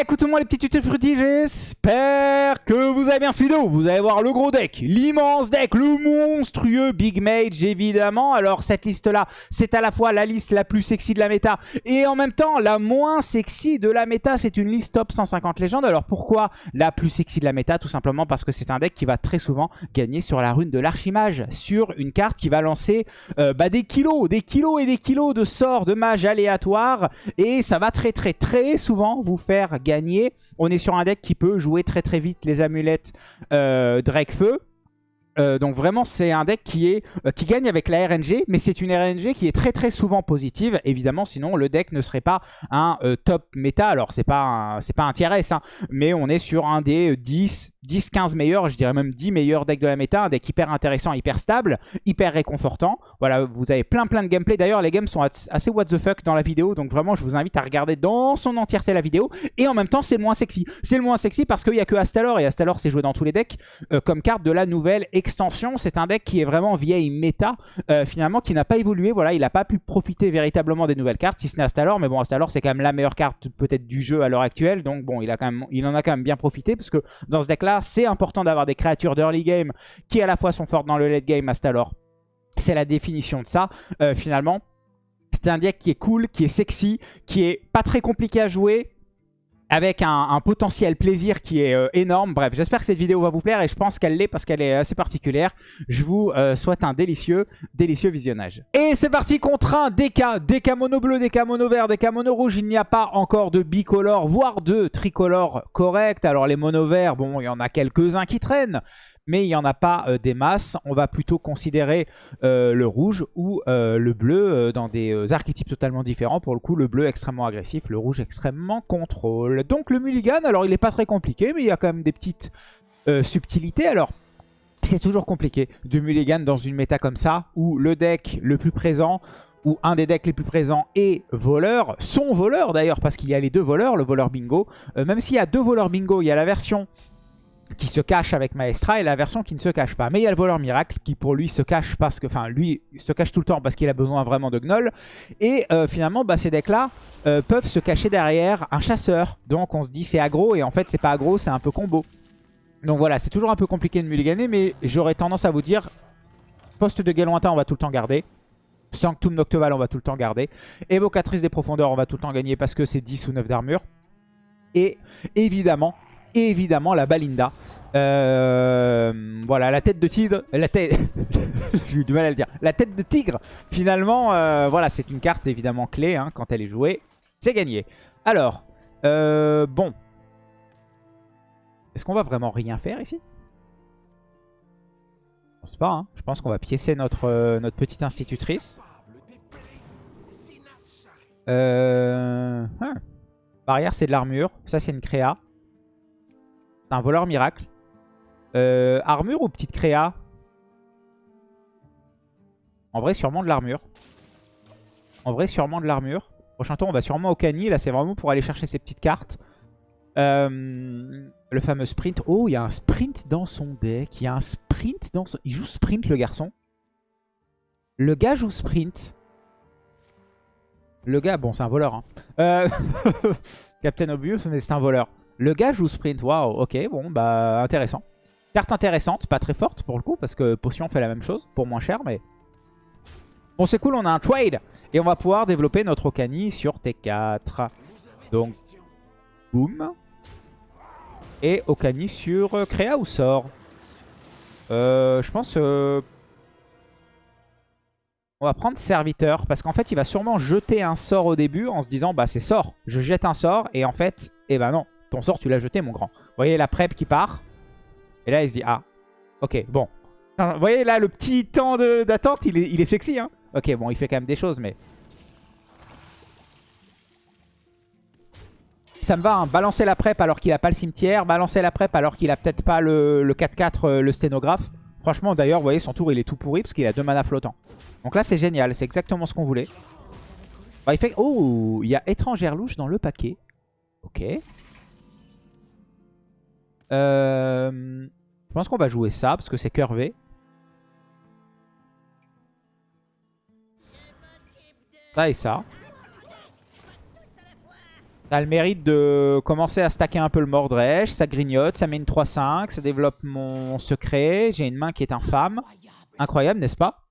écoutez-moi les petits tutos fruitis, j'espère que vous avez bien ce vidéo. Vous allez voir le gros deck, l'immense deck, le monstrueux Big Mage évidemment. Alors cette liste-là, c'est à la fois la liste la plus sexy de la méta et en même temps la moins sexy de la méta. C'est une liste top 150 légendes. Alors pourquoi la plus sexy de la méta? Tout simplement parce que c'est un deck qui va très souvent gagner sur la rune de l'archimage, sur une carte qui va lancer euh, bah, des kilos, des kilos et des kilos de sorts de mage aléatoires et ça va très très très souvent vous faire gagner. On est sur un deck qui peut jouer très très vite les amulettes euh, Drake-Feu. Euh, donc vraiment c'est un deck qui est euh, qui gagne avec la RNG mais c'est une RNG qui est très très souvent positive. Évidemment sinon le deck ne serait pas un top méta. Alors c'est pas c'est pas un tiers S hein, mais on est sur un des 10 10-15 meilleurs, je dirais même 10 meilleurs decks de la méta, un deck hyper intéressant, hyper stable, hyper réconfortant. Voilà, vous avez plein plein de gameplay. D'ailleurs, les games sont assez what the fuck dans la vidéo, donc vraiment, je vous invite à regarder dans son entièreté la vidéo. Et en même temps, c'est le moins sexy. C'est le moins sexy parce qu'il n'y a que Astalor, et Astalor, c'est joué dans tous les decks euh, comme carte de la nouvelle extension. C'est un deck qui est vraiment vieille méta, euh, finalement, qui n'a pas évolué. Voilà, il n'a pas pu profiter véritablement des nouvelles cartes, si ce n'est Astalor. Mais bon, Astalor, c'est quand même la meilleure carte peut-être du jeu à l'heure actuelle. Donc bon, il, il en a quand même bien profité, parce que dans ce deck-là, c'est important d'avoir des créatures d'early game qui à la fois sont fortes dans le late game Astalor. C'est la définition de ça, euh, finalement. C'est un deck qui est cool, qui est sexy, qui est pas très compliqué à jouer, avec un, potentiel plaisir qui est euh, énorme. Bref, j'espère que cette vidéo va vous plaire et je pense qu'elle l'est parce qu'elle est assez particulière. Je vous euh, souhaite un délicieux, délicieux visionnage. Et c'est parti contre un DK, DK mono bleu, DK mono vert, DK mono rouge. Il n'y a pas encore de bicolore, voire de tricolore correct. Alors les mono verts, bon, il y en a quelques-uns qui traînent mais il n'y en a pas euh, des masses. On va plutôt considérer euh, le rouge ou euh, le bleu dans des archétypes totalement différents. Pour le coup, le bleu extrêmement agressif, le rouge extrêmement contrôle. Donc le mulligan, alors il n'est pas très compliqué, mais il y a quand même des petites subtilités. Alors, c'est toujours compliqué de mulligan dans une méta comme ça, où le deck le plus présent ou un des decks les plus présents est voleur, son voleur d'ailleurs, parce qu'il y a les deux voleurs, le voleur bingo. même s'il y a deux voleurs bingo, il y a la version qui se cache avec Maestra et la version qui ne se cache pas. Mais il y a le voleur miracle qui pour lui se cache parce que, enfin lui se cache tout le temps parce qu'il a besoin vraiment de Gnoll. Et euh, finalement bah, ces decks là euh, peuvent se cacher derrière un chasseur. Donc on se dit c'est aggro et en fait c'est pas aggro, c'est un peu combo. Donc voilà, c'est toujours un peu compliqué de mulliganer mais j'aurais tendance à vous dire poste de guet lointain on va tout le temps garder. Sanctum Nocteval on va tout le temps garder. Évocatrice des profondeurs on va tout le temps gagner parce que c'est 10 ou 9 d'armure. Et évidemment évidemment la Balinda. Euh, voilà, la tête de tigre. La tête. J'ai du mal à le dire. La tête de tigre, finalement, euh, voilà, c'est une carte évidemment clé hein, quand elle est jouée. C'est gagné. Alors, euh, bon. Est-ce qu'on va vraiment rien faire ici? Je pense pas. Hein. Je pense qu'on va piécer notre, petite institutrice. Euh... Hein. Barrière, c'est de l'armure. Ça, c'est une créa un voleur miracle. Euh, armure ou petite créa? En vrai, sûrement de l'armure. En vrai, sûrement de l'armure. Prochain tour, on va sûrement au cani. Là, c'est vraiment pour aller chercher ces petites cartes. Euh, le fameux sprint. Oh, il y a un sprint dans son deck. Il y a un sprint dans son... Il joue sprint, le garçon. Le gars joue sprint. Le gars, bon, c'est un voleur. Hein. Euh, Captain Obvious, mais c'est un voleur. Le gars joue sprint. Waouh, ok, bon, bah intéressant. Carte intéressante, pas très forte pour le coup, parce que Potion fait la même chose, pour moins cher, mais... Bon, c'est cool, on a un trade. Et on va pouvoir développer notre Okani sur T4. Donc, boum. Et Okani sur euh, Créa ou sort euh, Je pense... Euh, on va prendre serviteur parce qu'en fait il va sûrement jeter un sort au début en se disant bah c'est sort, je jette un sort et en fait, eh ben non, ton sort, tu l'as jeté, mon grand. Vous voyez la prep qui part. Et là, il se dit, ah, ok, bon. Vous voyez là, le petit temps d'attente, il est, sexy. Hein ok, bon, il fait quand même des choses, mais... Ça me va, hein. balancer la prep alors qu'il a pas le cimetière, balancer la prep alors qu'il a peut-être pas le 4-4, euh, le sténographe. Franchement, d'ailleurs, vous voyez, son tour, il est tout pourri parce qu'il a deux mana flottants. Donc là, c'est génial, c'est exactement ce qu'on voulait. il fait... Oh, il y a étrangère louche dans le paquet. Ok. Euh, je pense qu'on va jouer ça parce que c'est curvé. Ça et ça. Ça a le mérite de commencer à stacker un peu le Mordresh. Ça grignote, ça met une 3-5, ça développe mon secret. J'ai une main qui est infâme. Incroyable, n'est-ce pas?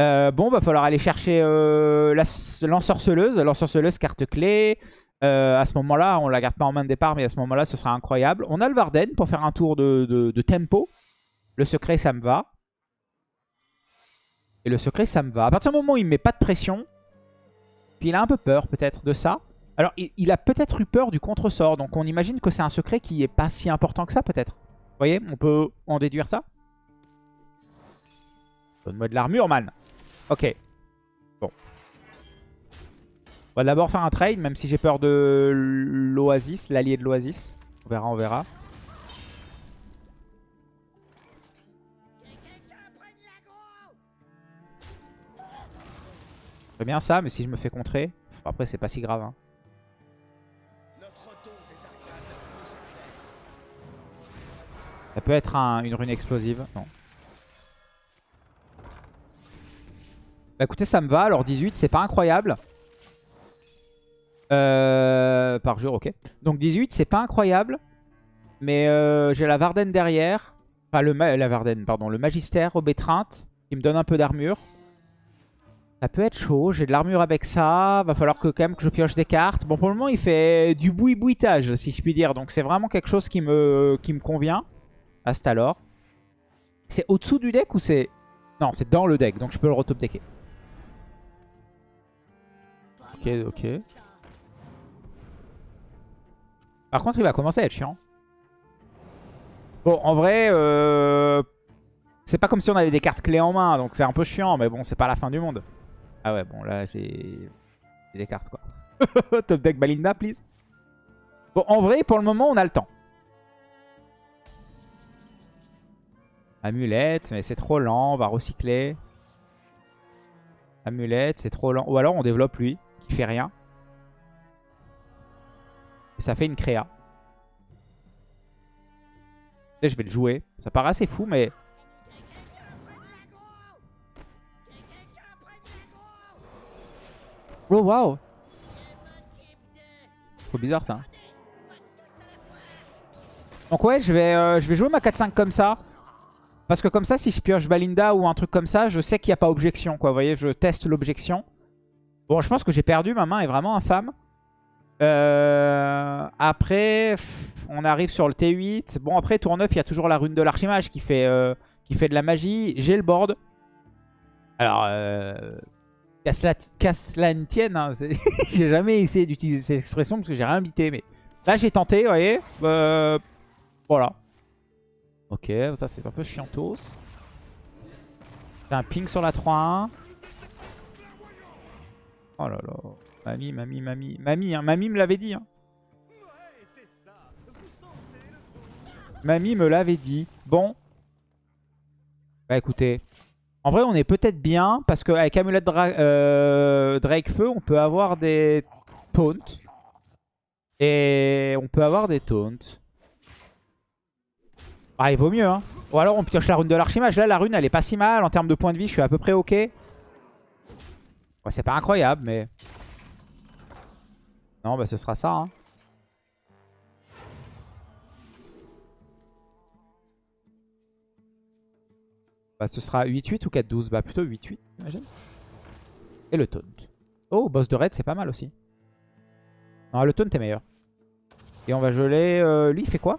Euh, Bon, va falloir aller chercher euh, l'ensorceleuse. L'ensorceleuse, carte clé. Euh, à ce moment-là, on la garde pas en main de départ, mais à ce moment-là, ce sera incroyable. On a le Varden pour faire un tour de, tempo. Le secret, ça me va. Et le secret, ça me va. À partir du moment où il ne met pas de pression, puis il a un peu peur peut-être de ça. Alors, il, a peut-être eu peur du contre-sort. Donc, on imagine que c'est un secret qui est pas si important que ça, peut-être. Vous voyez On peut en déduire ça Donne-moi de l'armure, man. Ok. On va d'abord faire un trade, même si j'ai peur de l'Oasis, l'allié de l'Oasis. On verra, on verra. C'est bien ça, mais si je me fais contrer... Après, c'est pas si grave. Hein. Ça peut être une rune explosive. Non. Bah écoutez, ça me va. Alors 18, c'est pas incroyable. Euh, par jour, ok. Donc 18, c'est pas incroyable. Mais euh, j'ai la Varden derrière. Enfin, le la Varden, pardon. Le Magister au Bétreinte. Qui me donne un peu d'armure. Ça peut être chaud. J'ai de l'armure avec ça. Va falloir que quand même que je pioche des cartes. Bon, pour le moment, il fait du boui-bouitage, si je puis dire. Donc c'est vraiment quelque chose qui me, qui me convient. Astalor. C'est au-dessous du deck ou c'est... Non, c'est dans le deck, donc je peux le retop decker. Ok, ok. Par contre, il va commencer à être chiant. Bon, en vrai, euh... c'est pas comme si on avait des cartes clés en main, donc c'est un peu chiant, mais bon, c'est pas la fin du monde. Ah ouais, bon, là, j'ai des cartes, quoi. Top deck Balinda, please. Bon, en vrai, pour le moment, on a le temps. Amulette, mais c'est trop lent, on va recycler. Amulette, c'est trop lent. Ou alors on développe lui, qui fait rien. Ça fait une créa. Je vais le jouer. Ça paraît assez fou, mais... Oh, waouh Trop bizarre, ça. Donc ouais, je vais, euh, je vais jouer ma 4-5 comme ça. Parce que comme ça, si je pioche Balinda ou un truc comme ça, je sais qu'il n'y a pas objection. Quoi. Voyez, je teste l'objection. Bon, je pense que j'ai perdu. Ma main est vraiment infâme. Euh, après, on arrive sur le T8. Bon, après, tour 9, il y a toujours la rune de l'archimage qui, fait, euh, qui fait de la magie. J'ai le board. Alors, euh, la, tienne. Hein. j'ai jamais essayé d'utiliser cette expression parce que j'ai rien invité. Mais là, j'ai tenté, vous voyez. Euh, voilà. Ok, ça c'est un peu chiantos. J'ai un ping sur la 3-1. Oh là là. Mamie, mamie, mamie. Mamie, hein. Mamie me l'avait dit. Hein. Mamie me l'avait dit. Bon. Bah écoutez. En vrai, on est peut-être bien. Parce qu'avec Amulette euh, Drake Feu, on peut avoir des taunts. Et on peut avoir des taunts. Ah, il vaut mieux, hein. Ou alors on pioche la rune de l'archimage. Là, la rune, elle est pas si mal. En termes de points de vie, je suis à peu près OK. C'est pas incroyable, mais... Non, bah ce sera ça, hein. Bah ce sera 8-8 ou 4-12 Bah plutôt 8-8, j'imagine. Et le taunt. Oh, boss de raid, c'est pas mal aussi. Non, le taunt est meilleur. Et on va geler... Euh, lui, il fait quoi?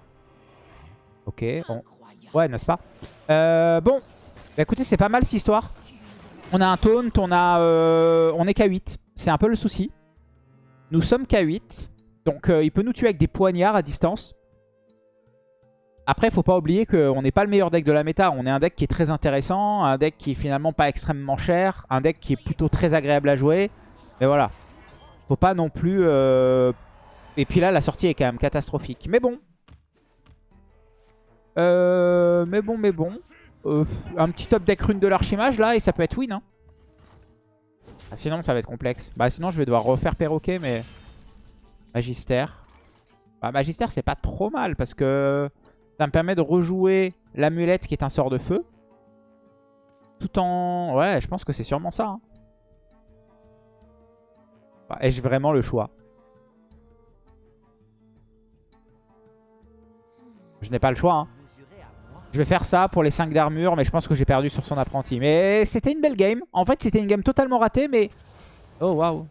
Ok. Ouais, n'est-ce pas? Euh, Bon. Bah, écoutez, c'est pas mal cette histoire. On a un taunt, on a, euh, on est K8. C'est un peu le souci. Nous sommes K8. Donc euh, il peut nous tuer avec des poignards à distance. Après, faut pas oublier qu'on n'est pas le meilleur deck de la méta. On est un deck qui est très intéressant, un deck qui est finalement pas extrêmement cher, un deck qui est plutôt très agréable à jouer. Mais voilà. Faut pas non plus... Et puis là, la sortie est quand même catastrophique. Mais bon, euh, mais bon, mais bon. Euh, un petit top deck rune de l'archimage là et ça peut être win. Hein. Ah, sinon, ça va être complexe. Bah, sinon, je vais devoir refaire perroquet, mais... Magistère. Bah, Magistère, c'est pas trop mal, parce que ça me permet de rejouer l'amulette qui est un sort de feu. Tout en... Ouais, je pense que c'est sûrement ça. Hein. Bah, Ai-je vraiment le choix? Je n'ai pas le choix, hein. Je vais faire ça pour les 5 d'armure, mais je pense que j'ai perdu sur son apprenti. Mais c'était une belle game. En fait, c'était une game totalement ratée, mais... Oh, waouh.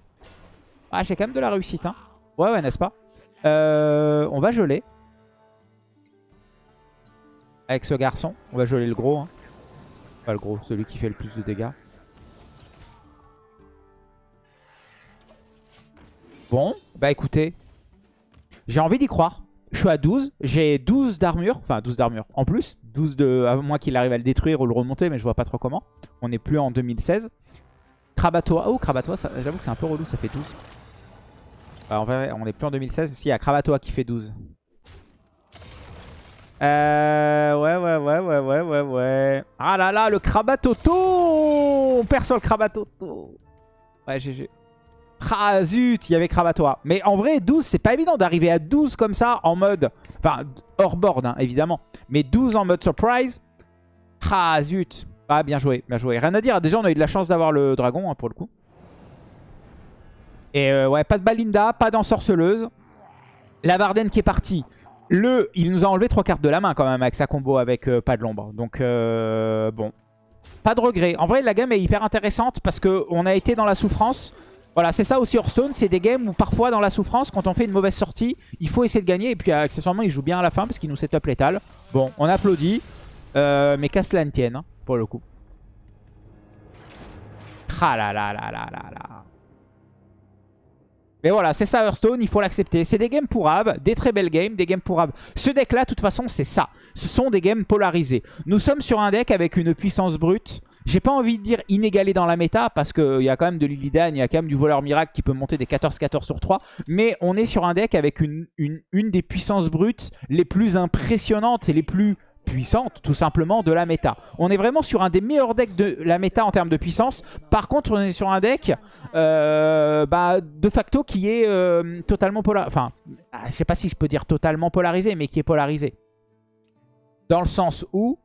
Ah, j'ai quand même de la réussite. Hein. Ouais, ouais, n'est-ce pas? Euh, On va geler. Avec ce garçon. On va geler le gros. Hein. Pas le gros, celui qui fait le plus de dégâts. Bon, bah écoutez. J'ai envie d'y croire. Je suis à 12. J'ai 12 d'armure. Enfin, 12 d'armure en plus. 12 de... À moins qu'il arrive à le détruire ou le remonter, mais je vois pas trop comment. On n'est plus en 2016. Krabatoa. Oh, Krabatoa, j'avoue que c'est un peu relou, ça fait 12. Bah, en vrai, on n'est plus en 2016. Si, il y a Krabatoa qui fait 12. Euh, ouais, ouais, ouais, ouais, ouais, ouais, ouais. Ah là là, le Krabatoto On perd sur le Krabatoto. Ouais, GG. Ah zut, il y avait Krabatoa. Mais en vrai, 12, c'est pas évident d'arriver à 12 comme ça en mode... Enfin, hors board, hein, évidemment. Mais 12 en mode surprise. Ah zut. Ah, bien joué, bien joué. Rien à dire, déjà on a eu de la chance d'avoir le dragon, hein, pour le coup. Et euh, ouais, pas de Balinda, pas d'ensorceleuse. La Varden qui est partie. Le, il nous a enlevé trois cartes de la main quand même avec sa combo avec euh, pas de l'ombre. Donc euh, bon, pas de regret. En vrai, la game est hyper intéressante parce qu'on a été dans la souffrance. Voilà, c'est ça aussi Hearthstone. C'est des games où parfois dans la souffrance, quand on fait une mauvaise sortie, il faut essayer de gagner. Et puis accessoirement, il joue bien à la fin parce qu'il nous setup létal. Bon, on applaudit. Euh, mais qu'à cela ne tienne, hein, pour le coup. Ah là là là là là là. Mais voilà, c'est ça Hearthstone, il faut l'accepter. C'est des games pourrables, des très belles games, des games pourrables. Ce deck-là, de toute façon, c'est ça. Ce sont des games polarisés. Nous sommes sur un deck avec une puissance brute. J'ai pas envie de dire inégalée dans la méta, parce qu'il y a quand même de l'Illidan, il y a quand même du voleur miracle qui peut monter des 14-14 sur 3. Mais on est sur un deck avec une, une, une des puissances brutes les plus impressionnantes et les plus puissantes, tout simplement, de la méta. On est vraiment sur un des meilleurs decks de la méta en termes de puissance. Par contre, on est sur un deck euh, bah, de facto qui est euh, totalement polarisé. Enfin, ah, je sais pas si je peux dire totalement polarisé, mais qui est polarisé. Dans le sens où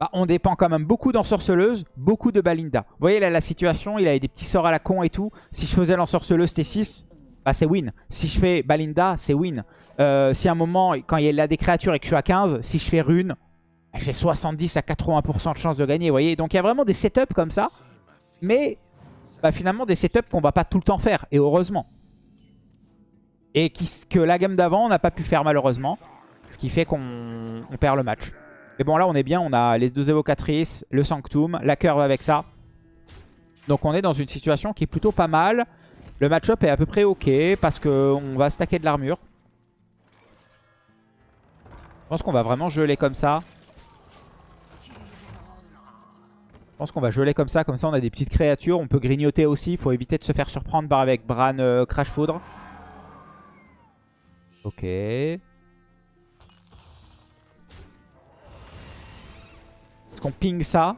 bah, on dépend quand même beaucoup d'ensorceleuse, beaucoup de Balinda. Vous voyez là la situation, il avait des petits sorts à la con et tout. Si je faisais l'ensorceleuse T6, bah, c'est win. Si je fais Balinda, c'est win. Euh, si à un moment, quand il y a des créatures et que je suis à 15, si je fais rune, bah, j'ai 70 à 80% de chance de gagner. Vous voyez Donc il y a vraiment des setups comme ça. Mais bah, finalement des setups qu'on va pas tout le temps faire. Et heureusement. Et qui, que la gamme d'avant, on n'a pas pu faire malheureusement. Ce qui fait qu'on on perd le match. Mais bon, là, on est bien. On a les deux évocatrices, le Sanctum, la curve avec ça. Donc, on est dans une situation qui est plutôt pas mal. Le match-up est à peu près OK parce qu'on va stacker de l'armure. Je pense qu'on va vraiment geler comme ça. Je pense qu'on va geler comme ça. Comme ça, on a des petites créatures. On peut grignoter aussi. Il faut éviter de se faire surprendre par avec Bran euh, Crash Foudre. Ok. Est-ce qu'on ping ça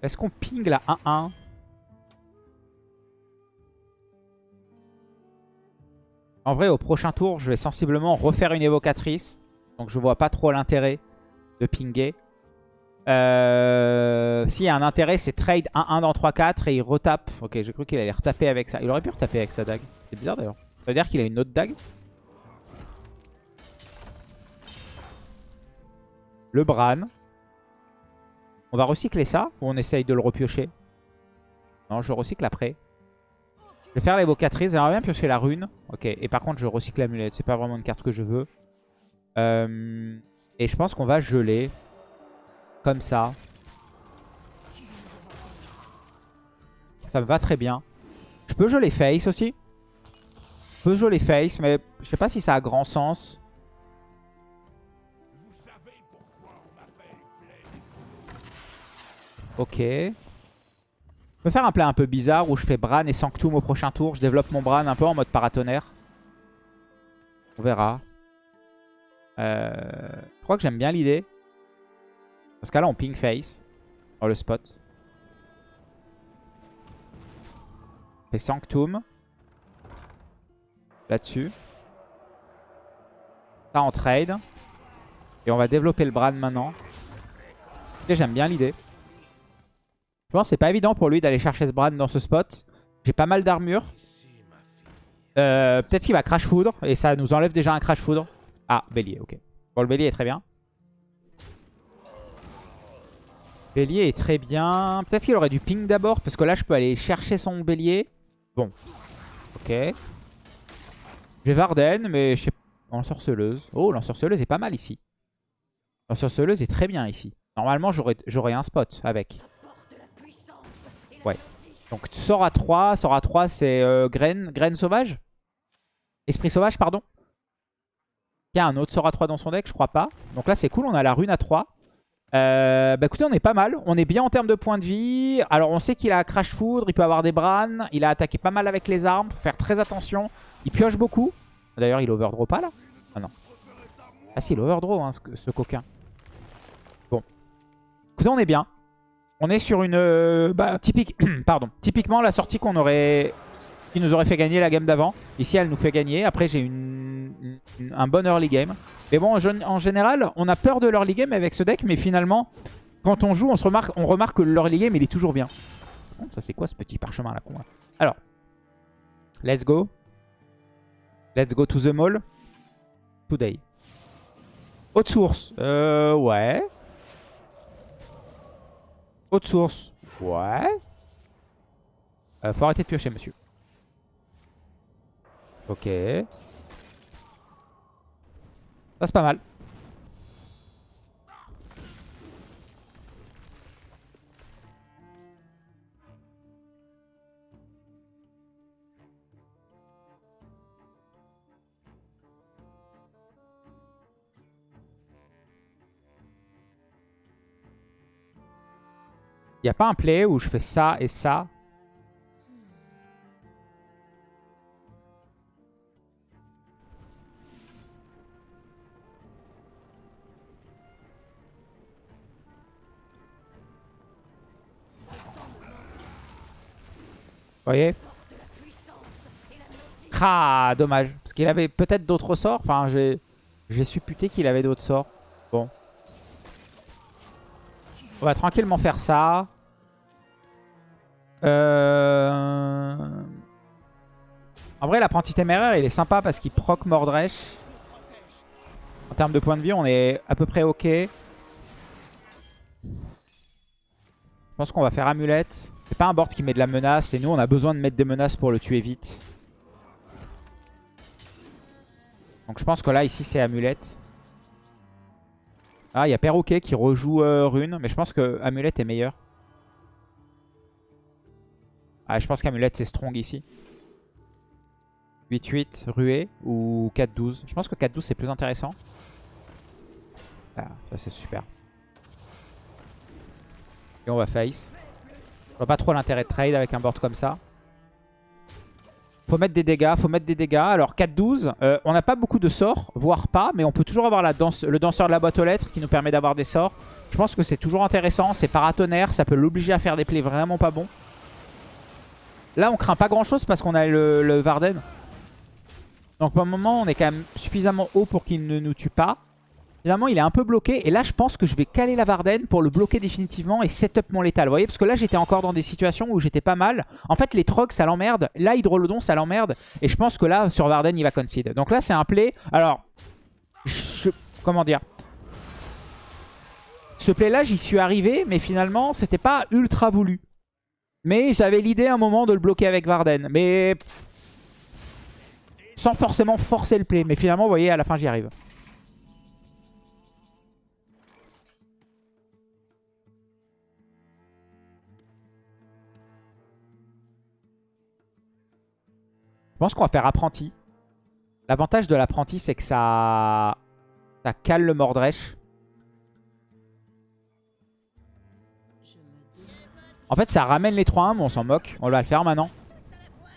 Est-ce qu'on ping la 1-1 En vrai, au prochain tour, je vais sensiblement refaire une évocatrice. Donc je vois pas trop l'intérêt de pinguer. Euh, S'il y a un intérêt, c'est trade 1-1 dans 3-4 et il retape. Ok, j'ai cru qu'il allait retaper avec ça. Il aurait pu retaper avec sa dague. C'est bizarre d'ailleurs. Ça veut dire qu'il a une autre dague Le Bran. On va recycler ça ou on essaye de le repiocher? Non, je recycle après. Je vais faire l'évocatrice. J'aimerais bien piocher la rune. Ok, et par contre, je recycle l'amulette. C'est pas vraiment une carte que je veux. Euh, et je pense qu'on va geler. Comme ça. Ça me va très bien. Je peux geler face aussi? Je peux geler face, mais je sais pas si ça a grand sens. Ok. Je peux faire un play un peu bizarre où je fais Bran et Sanctum au prochain tour. Je développe mon Bran un peu en mode paratonnerre. On verra. Euh, je crois que j'aime bien l'idée. Dans ce cas-là, on ping face. Dans le spot. On fait Sanctum. Là-dessus. Ça en trade. Et on va développer le Bran maintenant. J'aime bien l'idée. Je pense que c'est pas évident pour lui d'aller chercher ce Bran dans ce spot. J'ai pas mal d'armure. Euh, Peut-être qu'il va Crash Foudre. Et ça nous enlève déjà un Crash Foudre. Ah, Bélier, ok. Bon, le Bélier est très bien. Bélier est très bien. Peut-être qu'il aurait du ping d'abord. Parce que là, je peux aller chercher son Bélier. Bon. Ok. J'ai Varden, mais je sais pas. Lancerceleuse. Oh, Lancerceleuse est pas mal ici. Lancerceleuse est très bien ici. Normalement, j'aurais un spot avec. Ouais. Donc, sort à 3. Sort à 3, c'est euh, graine, graine sauvage Esprit sauvage, pardon? Il y a un autre sort à 3 dans son deck, je crois pas. Donc là, c'est cool, on a la rune à 3. Euh, bah écoutez, on est pas mal. On est bien en termes de points de vie. Alors, on sait qu'il a Crash Foudre, il peut avoir des Bran. Il a attaqué pas mal avec les armes. Faut faire très attention. Il pioche beaucoup. D'ailleurs, il overdraw pas là? Ah non. Ah si, il overdraw hein, ce, coquin. Bon. Écoutez, on est bien. On est sur une... Euh, bah, typique... Pardon. Typiquement, la sortie qu'on aurait... Qui nous aurait fait gagner la game d'avant. Ici, elle nous fait gagner. Après, j'ai une... un bon early game. Mais bon, en général, on a peur de l'early game avec ce deck. Mais finalement, quand on joue, on, remarque, que l'early game, il est toujours bien. Ça, c'est quoi ce petit parchemin là Alors, let's go. Let's go to the mall. Today. Haute source. Euh, ouais. Haute source. Ouais. Euh, faut arrêter de piocher, monsieur. Ok. Ça, c'est pas mal. Il n'y a pas un play où je fais ça et ça Vous voyez? Ah, dommage. Parce qu'il avait peut-être d'autres sorts. Enfin, j'ai supputé qu'il avait d'autres sorts. On va tranquillement faire ça. Euh... En vrai, l'apprenti téméraire, il est sympa parce qu'il proc Mordresh. En termes de points de vie, on est à peu près ok. Je pense qu'on va faire amulette. C'est pas un board qui met de la menace. Et nous, on a besoin de mettre des menaces pour le tuer vite. Donc je pense que là, ici, c'est amulette. Ah, il y a Perroquet qui rejoue euh, Rune. Mais je pense que Amulette est meilleur. Ah, je pense qu'Amulette c'est strong ici. 8-8, Ruée ou 4-12. Je pense que 4-12 c'est plus intéressant. Ah, ça c'est super. Et on va face. Je vois pas trop l'intérêt de trade avec un board comme ça. Faut mettre des dégâts, faut mettre des dégâts. Alors 4-12, euh, on n'a pas beaucoup de sorts, voire pas, mais on peut toujours avoir le danseur de la boîte aux lettres qui nous permet d'avoir des sorts. Je pense que c'est toujours intéressant, c'est paratonnerre, ça peut l'obliger à faire des plays vraiment pas bons. Là on craint pas grand chose parce qu'on a le, le Varden. Donc pour le moment on est quand même suffisamment haut pour qu'il ne nous tue pas. Finalement, il est un peu bloqué. Et là, je pense que je vais caler la Varden pour le bloquer définitivement et setup mon létal. Vous voyez Parce que là, j'étais encore dans des situations où j'étais pas mal. En fait, les trogs, ça l'emmerde. Là, Hydrolodon, ça l'emmerde. Et je pense que là, sur Varden, il va concede. Donc là, c'est un play. Alors, comment dire? Ce play-là, j'y suis arrivé. Mais finalement, c'était pas ultra voulu. Mais j'avais l'idée un moment de le bloquer avec Varden. Mais... Sans forcément forcer le play. Mais finalement, vous voyez, à la fin, j'y arrive. Pense qu'on va faire apprenti. L'avantage de l'apprenti, c'est que ça... ça cale le Mordresh. En fait, ça ramène les 3-1, mais on s'en moque. On va le faire maintenant.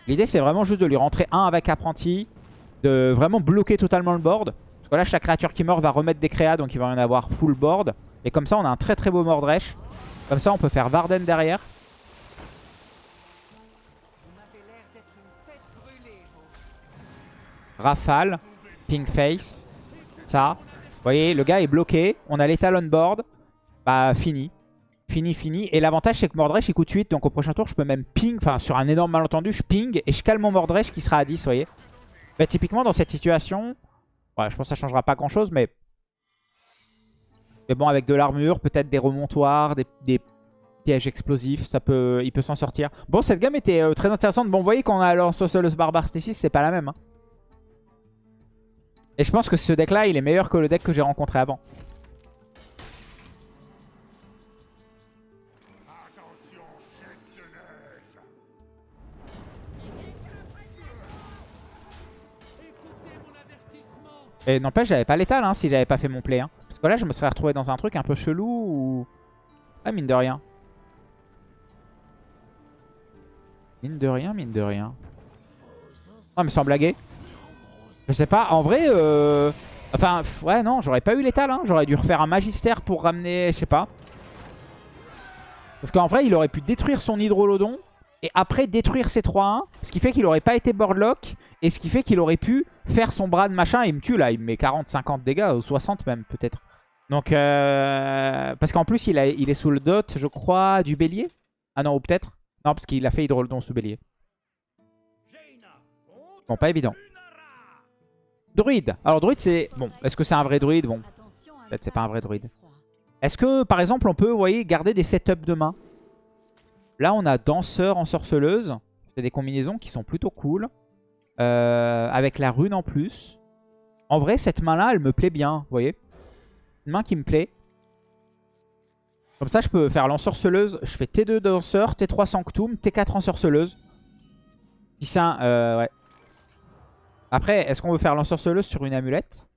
L'idée, c'est vraiment juste de lui rentrer 1 avec apprenti. De vraiment bloquer totalement le board. Parce que là, chaque créature qui meurt va remettre des créas, donc il va y en avoir full board. Et comme ça, on a un très très beau Mordresh. Comme ça, on peut faire Varden derrière. Rafale, Pink Face, ça. Vous voyez, le gars est bloqué. On a l'étal on board. Bah, fini. Fini, fini. Et l'avantage, c'est que Mordresh, il coûte 8. Donc au prochain tour, je peux même ping. Enfin, sur un énorme malentendu, je ping. Et je calme mon Mordresh qui sera à 10, vous voyez. Bah, typiquement, dans cette situation... Je pense que ça changera pas grand-chose, mais... Mais bon, avec de l'armure, peut-être des remontoirs, des, pièges explosifs, ça peut, il peut s'en sortir. Bon, cette gamme était euh, très intéressante. Bon, vous voyez qu'on a Lancelot Barbare Stésis, c'est pas la même. Hein. Et je pense que ce deck-là, il est meilleur que le deck que j'ai rencontré avant. Et n'empêche, j'avais pas l'étal hein, si j'avais pas fait mon play. Hein. Parce que là, je me serais retrouvé dans un truc un peu chelou ou... Ah, mine de rien. Mine de rien, mine de rien. Ah, mais sans blaguer. Je sais pas, en vrai... Euh... Enfin, ouais, non, j'aurais pas eu l'étal. Hein. J'aurais dû refaire un magistère pour ramener, je sais pas. Parce qu'en vrai, il aurait pu détruire son hydrolodon et après détruire ses 3-1. Ce qui fait qu'il aurait pas été boardlock. Et ce qui fait qu'il aurait pu faire son bras de machin. Et il me tue là. Il me met 40-50 dégâts. Ou 60 même peut-être. Donc, euh... parce qu'en plus, il, a... il est sous le dot, je crois, du bélier. Ah non, ou peut-être. Non, parce qu'il a fait hydrolodon sous bélier. Bon, pas évident. Druide. Alors, druide, c'est... Bon, est-ce que c'est un vrai druide Bon, peut-être c'est pas un vrai druide. Est-ce que, par exemple, on peut, vous voyez, garder des setups de main? Là, on a danseur en sorceleuse. C'est des combinaisons qui sont plutôt cool. Euh, avec la rune en plus. En vrai, cette main-là, elle me plaît bien, vous voyez? Une main qui me plaît. Comme ça, je peux faire l'ensorceleuse. Je fais T2 danseur, T3 sanctum, T4 ensorceleuse. Si un... Euh, ouais. Après, est-ce qu'on veut faire l'ensorceleuse sur une amulette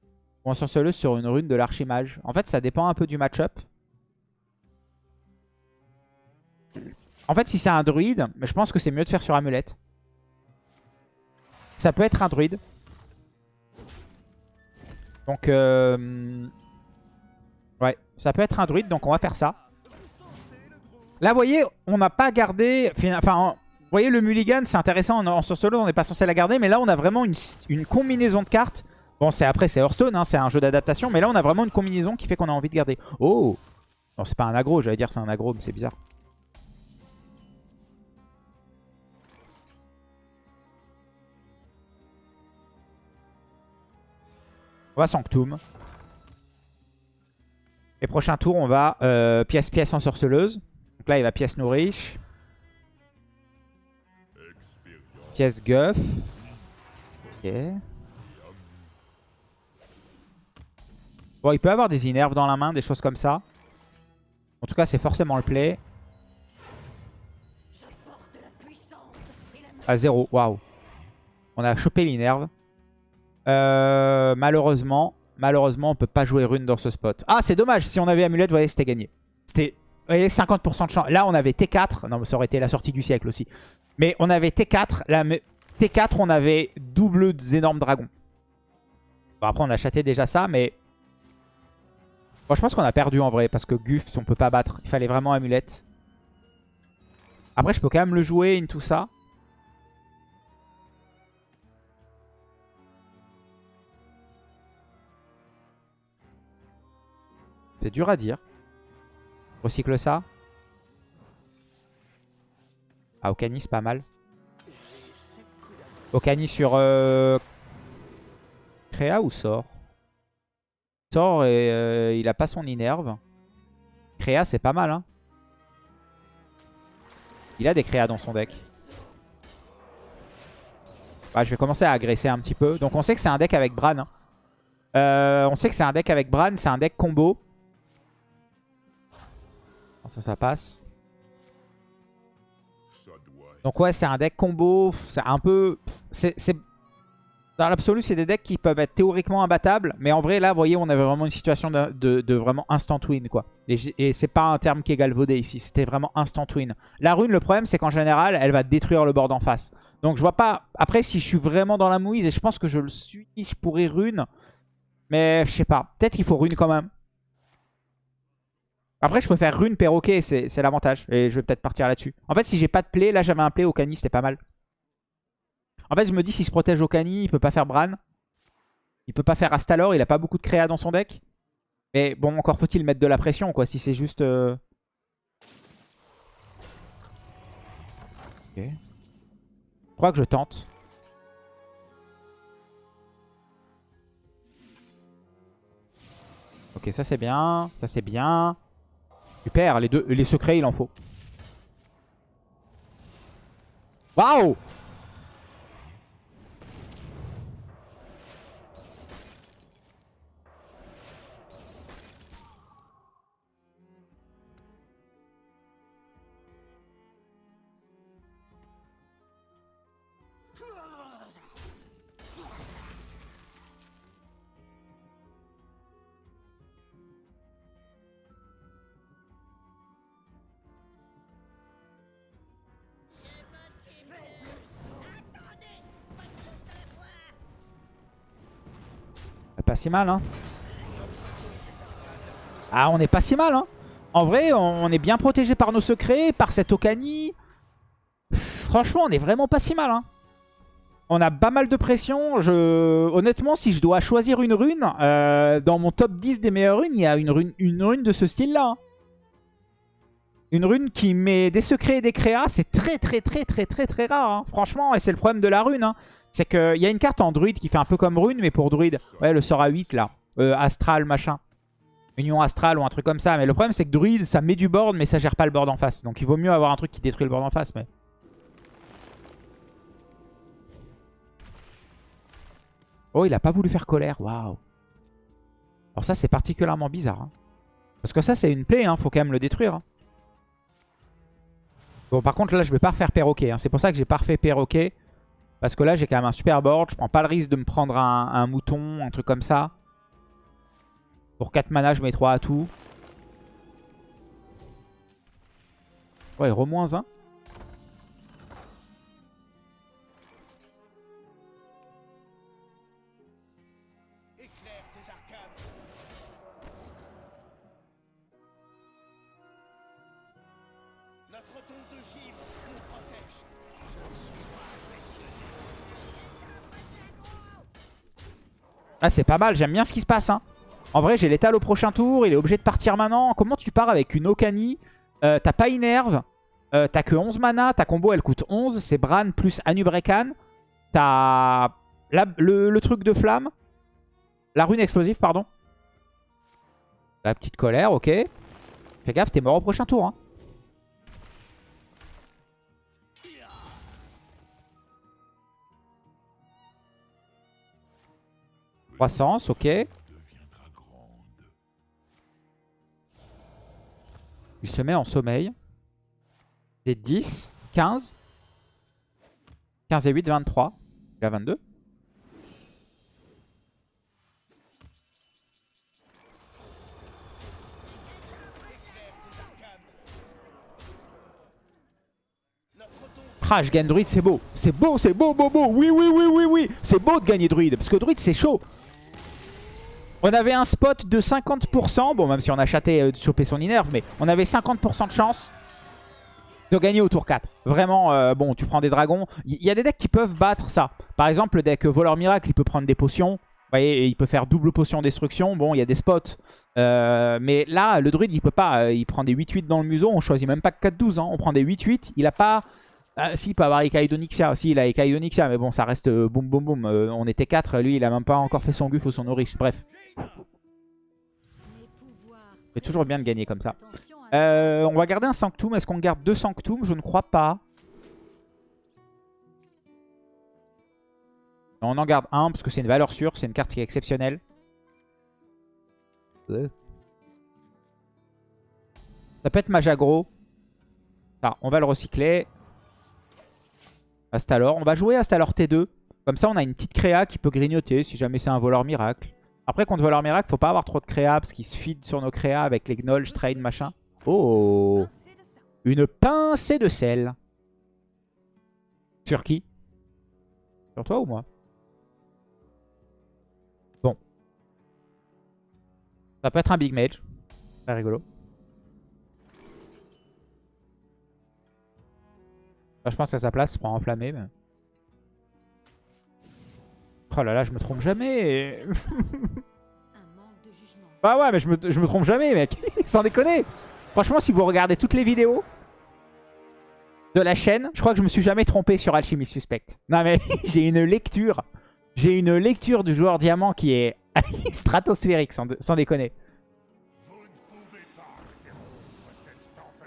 Ou ensorceleuse sur une rune de l'archimage? En fait, ça dépend un peu du match-up. En fait, si c'est un druide, je pense que c'est mieux de faire sur amulette. Ça peut être un druide. Donc, euh... ouais, ça peut être un druide, donc on va faire ça. Là, vous voyez, on n'a pas gardé... Enfin, vous voyez, le mulligan, c'est intéressant. En, solo, on n'est pas censé la garder. Mais là, on a vraiment une, combinaison de cartes. Bon, c'est après, c'est Hearthstone, hein, c'est un jeu d'adaptation. Mais là, on a vraiment une combinaison qui fait qu'on a envie de garder. Oh Non, c'est pas un aggro. J'allais dire c'est un aggro, mais c'est bizarre. On va Sanctum. Et prochain tour, on va euh, pièce-pièce en sorceleuse. Donc là, il va pièce nourriche. Pièce guff. Ok. Bon, il peut avoir des inerves dans la main, des choses comme ça. En tout cas, c'est forcément le play. À 0, waouh. On a chopé l'inerve. Euh, malheureusement, malheureusement, on peut pas jouer rune dans ce spot. Ah, c'est dommage. Si on avait amulette, vous voyez, c'était gagné. C'était, voyez, 50% de chance. Là, on avait T4. Non, mais ça aurait été la sortie du siècle aussi. Mais on avait T4. Là, T4, on avait double énormes dragons. Bon, après, on a châté déjà ça, mais... Bon, je pense qu'on a perdu en vrai, parce que Guff, on peut pas battre. Il fallait vraiment amulette. Après, je peux quand même le jouer, in tout ça. C'est dur à dire. Recycle ça. Ah, Okani, c'est pas mal. Okani sur euh... Créa ou sort Sort et euh, il a pas son Inerve. Créa, c'est pas mal. Hein. Il a des Créa dans son deck. je vais commencer à agresser un petit peu. Donc on sait que c'est un deck avec Bran. Hein. Euh, on sait que c'est un deck avec Bran. C'est un deck combo. Ça, ça passe. Donc ouais, c'est un deck combo. C'est un peu... c'est Dans l'absolu, c'est des decks qui peuvent être théoriquement imbattables. Mais en vrai, là, vous voyez, on avait vraiment une situation de, vraiment instant win, quoi. Et, c'est pas un terme qui est galvaudé ici. C'était vraiment instant win. La rune, le problème, c'est qu'en général, elle va détruire le board en face. Donc je vois pas... Après, si je suis vraiment dans la mouise, et je pense que je le suis, je pourrais rune. Mais je sais pas. Peut-être qu'il faut rune quand même. Après, je peux faire rune perroquet, c'est l'avantage. Et je vais peut-être partir là-dessus. En fait, si j'ai pas de play, là j'avais un play au cani, c'était pas mal. En fait, je me dis, s'il se protège au cani, il peut pas faire Bran. Il peut pas faire Astalor, il a pas beaucoup de créa dans son deck. Mais bon, encore faut-il mettre de la pression, quoi, si c'est juste... Euh... Ok. Je crois que je tente. Ok, ça c'est bien, ça c'est bien. Super, les, deux, les secrets, il en faut. Waouh Pas si mal, hein. Ah, on est pas si mal, hein. En vrai, on est bien protégé par nos secrets, par cette Okani. Franchement, on est vraiment pas si mal, hein. On a pas mal de pression. Je... Honnêtement, si je dois choisir une rune, euh, dans mon top 10 des meilleures runes, il y a une rune, une rune de ce style-là. Hein. Une rune qui met des secrets et des créas, c'est très très très très très très rare. Hein. Franchement, et c'est le problème de la rune. C'est qu'il y a une carte en druide qui fait un peu comme rune, mais pour druide. Ouais, le sort à 8 là. Euh, astral, machin. Union astrale ou un truc comme ça. Mais le problème, c'est que druide, ça met du board, mais ça gère pas le board en face. Donc il vaut mieux avoir un truc qui détruit le board en face. Mais... Oh, il a pas voulu faire colère. Waouh. Alors ça, c'est particulièrement bizarre. Hein. Parce que ça, c'est une plaie, hein. faut quand même le détruire. Hein. Bon, par contre, là, je vais pas refaire perroquet. Hein. C'est pour ça que j'ai pas refait perroquet. Parce que là, j'ai quand même un super board. Je prends pas le risque de me prendre un, mouton, un truc comme ça. Pour 4 mana, je mets 3 à tout. Ouais, re-1. Ah, c'est pas mal, j'aime bien ce qui se passe. Hein. En vrai, j'ai l'étal au prochain tour, il est obligé de partir maintenant. Comment tu pars avec une Okani euh, T'as pas Inerve, euh, t'as que 11 mana, ta combo elle coûte 11, c'est Bran plus Anubrekan. T'as le, truc de flamme, la rune explosive, pardon. La petite colère, ok. Fais gaffe, t'es mort au prochain tour. Hein. Croissance, ok. Il se met en sommeil. J'ai 10, 15. 15 et 8, 23. Il a 22. Ah, je gagne druide, c'est beau. C'est beau, c'est beau, beau, beau. Oui, oui, oui, oui, oui. C'est beau de gagner druide. Parce que druide, c'est chaud. On avait un spot de 50%. Bon, même si on a chaté euh, de choper son inerve, mais on avait 50% de chance de gagner au tour 4. Vraiment, euh, bon, tu prends des dragons. Il y, a des decks qui peuvent battre ça. Par exemple, le deck Voleur Miracle, il peut prendre des potions. Vous voyez, il peut faire double potion destruction. Bon, il y a des spots. Euh, mais là, le druide, il peut pas. Il prend des 8-8 dans le museau. On choisit même pas 4-12. Hein. On prend des 8-8. Il a pas... Ah, si, il peut avoir Ikaidonixia. Si, il a Ikaidonixia. Mais bon, ça reste boum boum boum. on était 4. Lui, il a même pas encore fait son guf ou son oriche. Bref. C'est toujours bien de gagner comme ça. Euh, on va garder un Sanctum. Est-ce qu'on garde deux Sanctum? Je ne crois pas. On en garde un parce que c'est une valeur sûre. C'est une carte qui est exceptionnelle. Ça peut être Majagro. Ah, on va le recycler. Astalor. On va jouer Astalor T2. Comme ça, on a une petite créa qui peut grignoter si jamais c'est un voleur miracle. Après, contre voleur miracle, faut pas avoir trop de créa parce qu'ils se feed sur nos créas avec les gnolls, train, machin. Oh Une pincée de sel. Sur qui? Sur toi ou moi? Bon. Ça peut être un big mage. Très rigolo. Je pense à sa place, prend enflammé. Mais... Oh là là, je me trompe jamais. bah ouais, mais je me, je me trompe jamais, mec. Sans déconner. Franchement, si vous regardez toutes les vidéos de la chaîne, je crois que je me suis jamais trompé sur Alchimie Suspect. Non mais j'ai une lecture. J'ai une lecture du joueur diamant qui est stratosphérique, sans, sans déconner.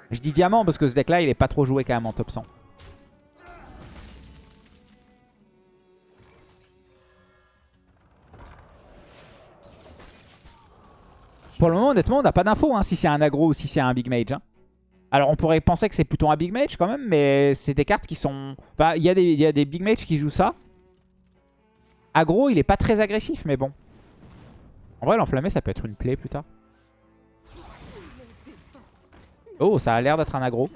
Je dis diamant parce que ce deck là il est pas trop joué quand même en top 100. Pour le moment, honnêtement, on n'a pas d'infos hein, si c'est un aggro ou si c'est un big mage. hein. Alors, on pourrait penser que c'est plutôt un big mage quand même, mais c'est des cartes qui sont... Enfin, il y, a des- il y a des big mages qui jouent ça. Aggro, il est pas très agressif, mais bon. En vrai, l'enflammé, ça peut être une plaie plus tard. Oh, ça a l'air d'être un aggro.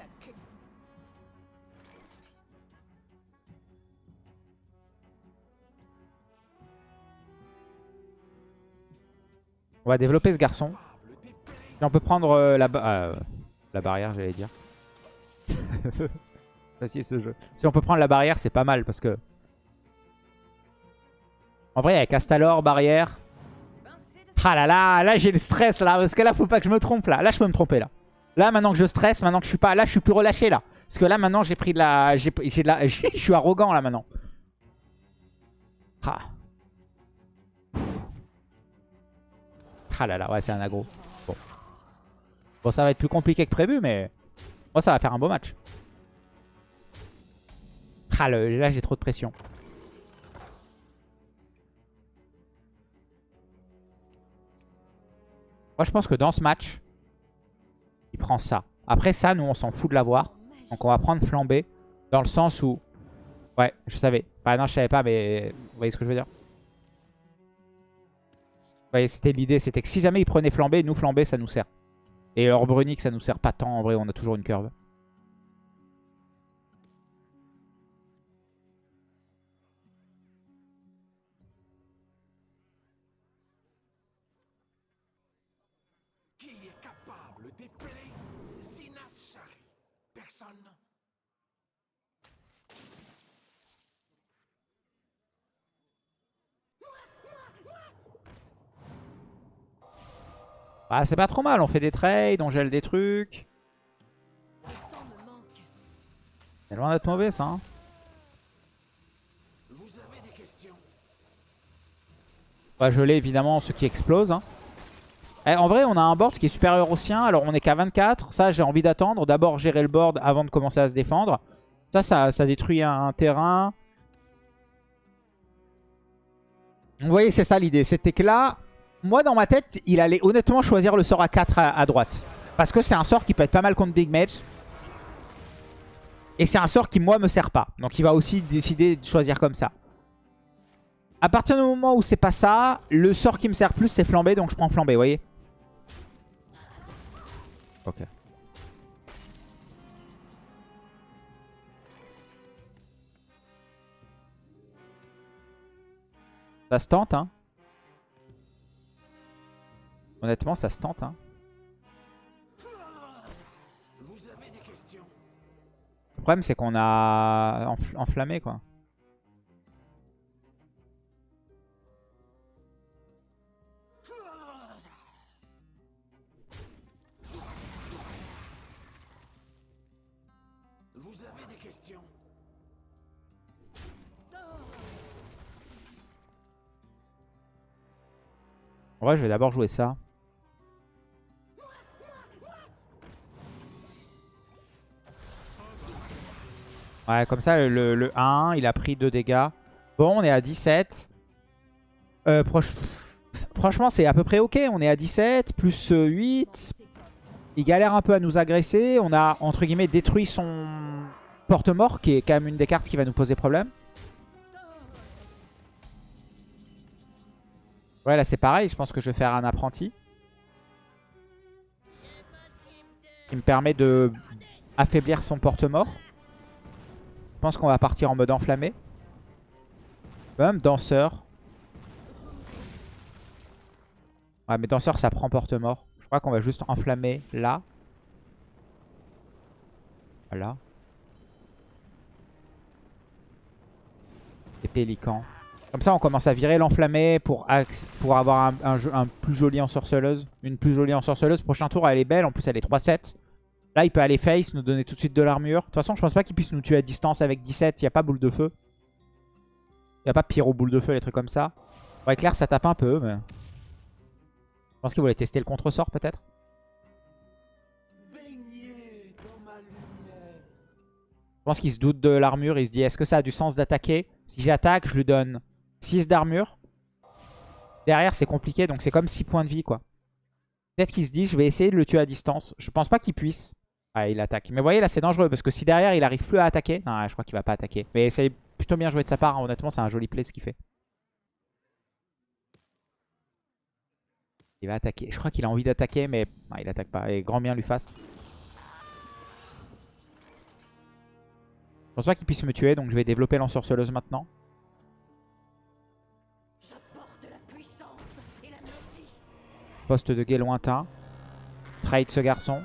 On va développer ce garçon. Et on peut prendre euh, la, euh, la barrière, j'allais dire. Facile ce jeu. Si on peut prendre la barrière, c'est pas mal parce que... En vrai, avec Astalor, barrière... Ah là là, là j'ai le stress là, parce que là faut pas que je me trompe là. Là je peux me tromper là. Là maintenant que je stresse, maintenant que je suis pas... Là je suis plus relâché là. Parce que là maintenant j'ai pris de la... J'ai j'ai de la... Je suis arrogant là maintenant. Ah. Ah là là, ouais c'est un aggro. Bon. Bon ça va être plus compliqué que prévu mais... Moi ça va faire un beau match. Ah là j'ai trop de pression. Moi, je pense que dans ce match, il prend ça. Après ça, nous, on s'en fout de l'avoir. Donc, on va prendre flambé. Dans le sens où... Ouais, je savais. Bah non, je savais pas, mais... Vous voyez ce que je veux dire voyez, c'était l'idée. C'était que si jamais il prenait flambé, nous, flambé, ça nous sert. Et leur Brunique, ça nous sert pas tant. En vrai, on a toujours une curve. Bah, c'est pas trop mal. On fait des trades, on gèle des trucs. C'est loin d'être mauvais, ça. hein. On va geler évidemment ceux qui explosent. hein. Eh, en vrai, on a un board qui est supérieur au sien. Alors, on est qu'à 24. Ça, j'ai envie d'attendre. D'abord, gérer le board avant de commencer à se défendre. Ça, ça, ça détruit un, un terrain. Vous voyez, c'est ça l'idée. C'était que là, moi, dans ma tête, il allait honnêtement choisir le sort à 4 à, droite. Parce que c'est un sort qui peut être pas mal contre Big Mage. Et c'est un sort qui, moi, me sert pas. Donc, il va aussi décider de choisir comme ça. À partir du moment où c'est pas ça, le sort qui me sert plus, c'est flambé. Donc, je prends flambé, vous voyez Ok. Ça se tente, hein. Honnêtement, ça se tente. Vous avez des questions Le problème, c'est qu'on a enfl- enflammé, quoi. Vous avez des questions je vais d'abord jouer ça. Ouais, comme ça, le, le 1, il a pris 2 dégâts. Bon, on est à 17. Euh, proche- Franchement, c'est à peu près ok. On est à 17, plus euh, 8. Il galère un peu à nous agresser. On a, entre guillemets, détruit son porte-mort, qui est quand même une des cartes qui va nous poser problème. Ouais, là, c'est pareil. Je pense que je vais faire un apprenti. Qui me permet de affaiblir son porte-mort. Pense qu'on va partir en mode enflammé. Même danseur. Ouais, mais danseur, ça prend porte-mort. Je crois qu'on va juste enflammer là. Voilà. Et pélican. Comme ça, on commence à virer l'enflammé pour, pour avoir un, un plus joli ensorceleuse. Une plus jolie ensorceleuse. Prochain tour, elle est belle. En plus, elle est 3-7. Là, il peut aller face, nous donner tout de suite de l'armure. De toute façon, je pense pas qu'il puisse nous tuer à distance avec 17. Il n'y a pas boule de feu. Il n'y a pas pyro boule de feu, les trucs comme ça. Ouais, clair, ça tape un peu, mais... Je pense qu'il voulait tester le contre-sort, peut-être. Je pense qu'il se doute de l'armure. Il se dit, est-ce que ça a du sens d'attaquer? Si j'attaque, je lui donne 6 d'armure. Derrière, c'est compliqué, donc c'est comme 6 points de vie, quoi. Peut-être qu'il se dit, je vais essayer de le tuer à distance. Je pense pas qu'il puisse. Ah, il attaque. Mais vous voyez, là, c'est dangereux, parce que si derrière, il arrive plus à attaquer... Non, je crois qu'il va pas attaquer. Mais c'est plutôt bien joué de sa part, hein. honnêtement, c'est un joli play ce qu'il fait. Il va attaquer. Je crois qu'il a envie d'attaquer, mais il attaque pas. Et grand bien lui fasse. Je pense pas qu'il puisse me tuer, donc je vais développer l'ensorceleuse maintenant. Poste de guet lointain. Trade ce garçon.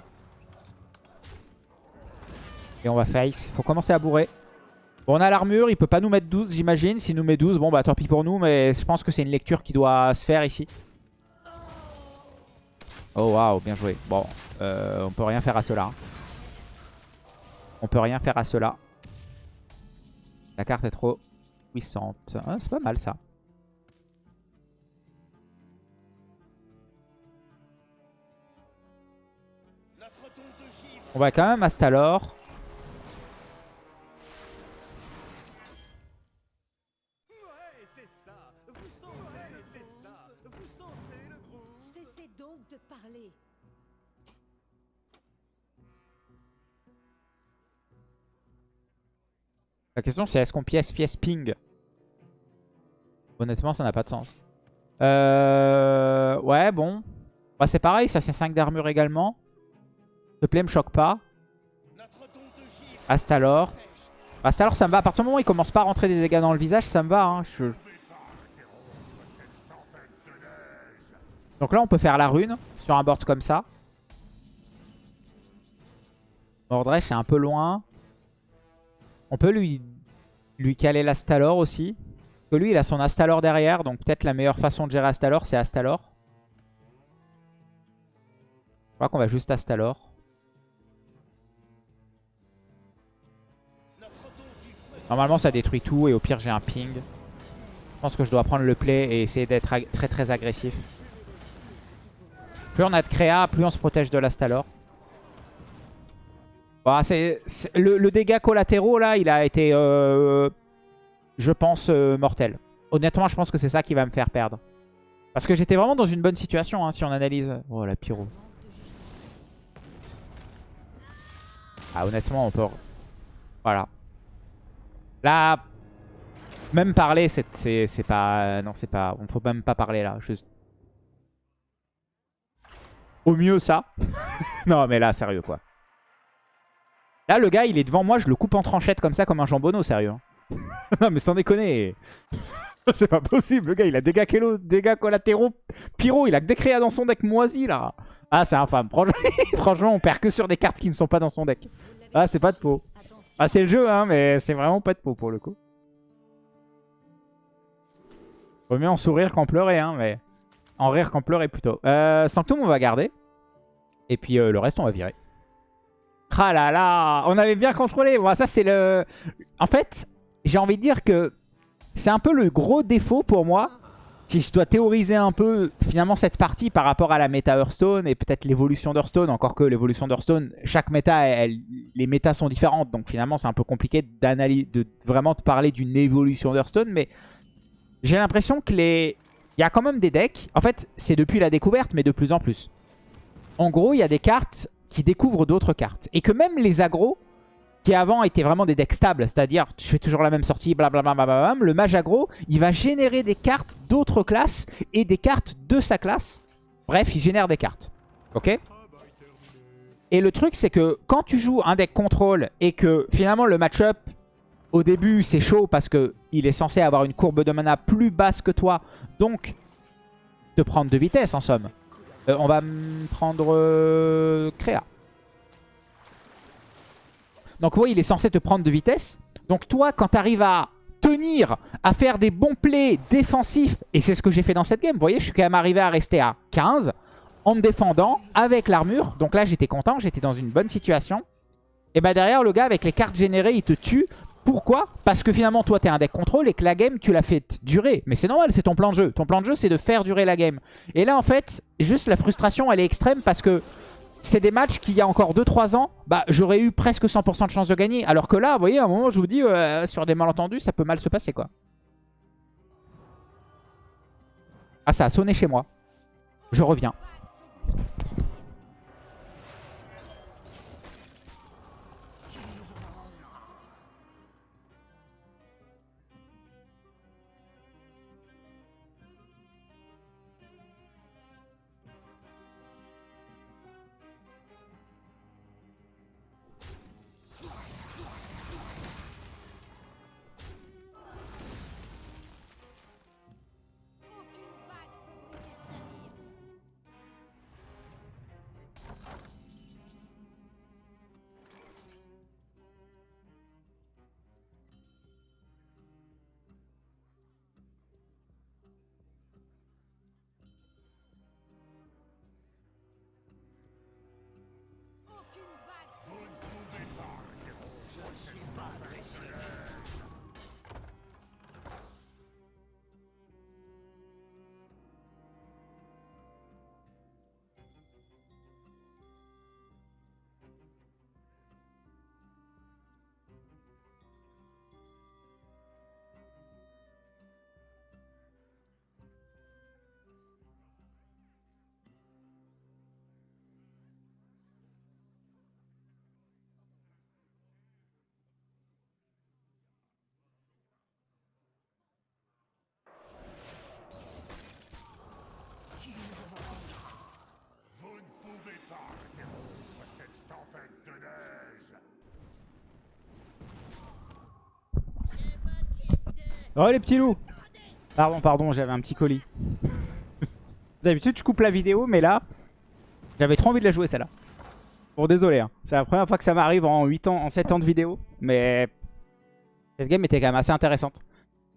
Et on va face. Faut commencer à bourrer. Bon, on a l'armure. Il peut pas nous mettre 12, j'imagine. S'il nous met 12, bon, bah tant pis pour nous. Mais je pense que c'est une lecture qui doit se faire ici. Oh, waouh, bien joué. Bon, euh, on peut rien faire à cela. On peut rien faire à cela. La carte est trop puissante. Ah, c'est pas mal, ça. On va quand même Cessez donc de parler. La question c'est est-ce qu'on pièce pièce ping? Honnêtement ça n'a pas de sens. Euh... Ouais bon. Bah, c'est pareil, ça c'est 5 d'armure également. Ce play me choque pas. Astalor. Astalor ça me va. À partir du moment où il commence pas à rentrer des dégâts dans le visage, ça me va. hein. Je- Donc là on peut faire la rune sur un board comme ça. Mordresh est un peu loin. On peut lui, lui caler l'Astalor aussi. Parce que lui, il a son Astalor derrière. Donc peut-être la meilleure façon de gérer Astalor, c'est Astalor. Je crois qu'on va juste Astalor. Normalement, ça détruit tout. Et au pire, j'ai un ping. Je pense que je dois prendre le play et essayer d'être très très agressif. Plus on a de créa, plus on se protège de l'Astalor. Bah, c'est- le, dégât collatéraux, là, il a été, euh, je pense, euh, mortel. Honnêtement, je pense que c'est ça qui va me faire perdre. Parce que j'étais vraiment dans une bonne situation, hein, si on analyse. Oh, la pyro. Ah, honnêtement, on peut... Voilà. Là, même parler, c'est pas... Non, c'est pas... On faut même pas parler, là. Au mieux, ça. non, mais là, sérieux, quoi. Là, le gars, il est devant moi, je le coupe en tranchettes comme ça, comme un jambonneau, sérieux. hein. non, mais sans déconner. C'est pas possible, le gars, il a dégâts, kélo- dégâts collatéraux. Pyro, il a que des créas dans son deck moisi, là. Ah, c'est infâme. Franchement, on perd que sur des cartes qui ne sont pas dans son deck. Ah, c'est pas de peau. Ah, c'est le jeu, hein, mais c'est vraiment pas de peau, pour le coup. Vaut mieux en sourire qu'en pleurer, hein, mais... En rire qu'en pleurer, plutôt. Euh, Sanctum, on va garder. Et puis, euh, le reste, on va virer. Ah là là, on avait bien contrôlé. C'est le... En fait, j'ai envie de dire que c'est un peu le gros défaut pour moi. Si je dois théoriser un peu, finalement, cette partie par rapport à la méta Hearthstone et peut-être l'évolution d'Hearthstone. Encore que l'évolution d'Hearthstone, chaque méta, les métas sont différentes. Donc, finalement, c'est un peu compliqué d'analyser, de vraiment te parler d'une évolution d'Hearthstone. Mais j'ai l'impression que les... Il y a quand même des decks. En fait, c'est depuis la découverte, mais de plus en plus. En gros, il y a des cartes qui découvrent d'autres cartes. Et que même les agros, qui avant étaient vraiment des decks stables, c'est-à-dire tu fais toujours la même sortie, blablabla, le mage aggro, il va générer des cartes d'autres classes et des cartes de sa classe. Bref, il génère des cartes. Ok? Et le truc, c'est que quand tu joues un deck contrôle et que finalement le match-up, au début, c'est chaud parce que il est censé avoir une courbe de mana plus basse que toi, donc te prendre de vitesse en somme. Euh, on va prendre euh, Créa. Donc oui, il est censé te prendre de vitesse. Donc toi, quand tu arrives à tenir, à faire des bons plays défensifs, et c'est ce que j'ai fait dans cette game, vous voyez, je suis quand même arrivé à rester à 15, en me défendant avec l'armure. Donc là, j'étais content, j'étais dans une bonne situation. Et bah derrière, le gars, avec les cartes générées, il te tue. Pourquoi Parce que finalement, toi, t'es un deck contrôle et que la game, tu l'as fait durer. Mais c'est normal, c'est ton plan de jeu. Ton plan de jeu, c'est de faire durer la game. Et là, en fait, juste la frustration, elle est extrême parce que c'est des matchs qu'il y a encore 2-3 ans, bah j'aurais eu presque 100% de chance de gagner. Alors que là, vous voyez, à un moment, je vous dis, euh, sur des malentendus, ça peut mal se passer, quoi. Ah, ça a sonné chez moi. Je reviens. Oh les petits loups Pardon, pardon, j'avais un petit colis. D'habitude, je coupe la vidéo, mais là, j'avais trop envie de la jouer celle-là. Bon, désolé, hein. c'est la première fois que ça m'arrive en 8 ans, en 7 ans de vidéo, mais cette game était quand même assez intéressante.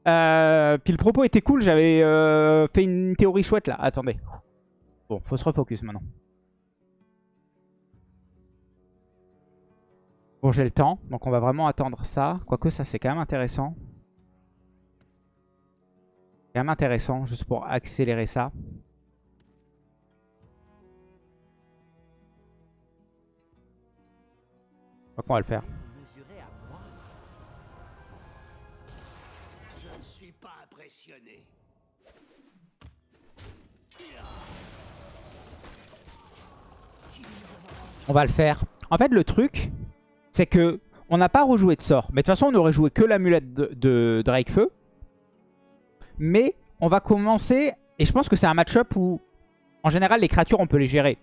Euh, puis le propos était cool, j'avais euh, fait une théorie chouette là. Attendez. Bon, faut se refocus maintenant. Bon, j'ai le temps, donc on va vraiment attendre ça. Quoique ça, c'est quand même intéressant. C'est quand même intéressant, juste pour accélérer ça. Je crois qu'on va le faire. Mesuré à moi. Je ne suis pas impressionné. On va le faire. En fait, le truc, c'est que on n'a pas rejoué de sort. Mais de toute façon, on aurait joué que l'amulette de, de Drakefeu. Mais on va commencer... Et je pense que c'est un match-up où, en général, les créatures, on peut les gérer.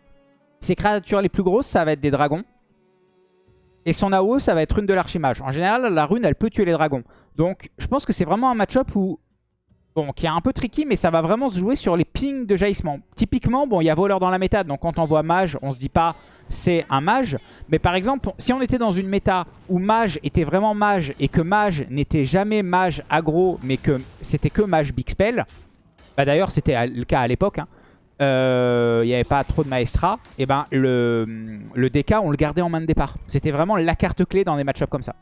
Ces créatures les plus grosses, ça va être des dragons. Et son AO, ça va être rune de l'archimage. En général, la rune, elle peut tuer les dragons. Donc, je pense que c'est vraiment un match-up où... Bon, qui est un peu tricky, mais ça va vraiment se jouer sur les pings de jaillissement. Typiquement, bon, il y a voleur dans la méta, donc quand on voit mage, on se dit pas c'est un mage. Mais par exemple, si on était dans une méta où mage était vraiment mage et que mage n'était jamais mage aggro, mais que c'était que mage big spell, bah d'ailleurs c'était le cas à l'époque, hein, euh, il n'y avait pas trop de maestra, et ben le, le DK on le gardait en main de départ. C'était vraiment la carte clé dans des match comme ça.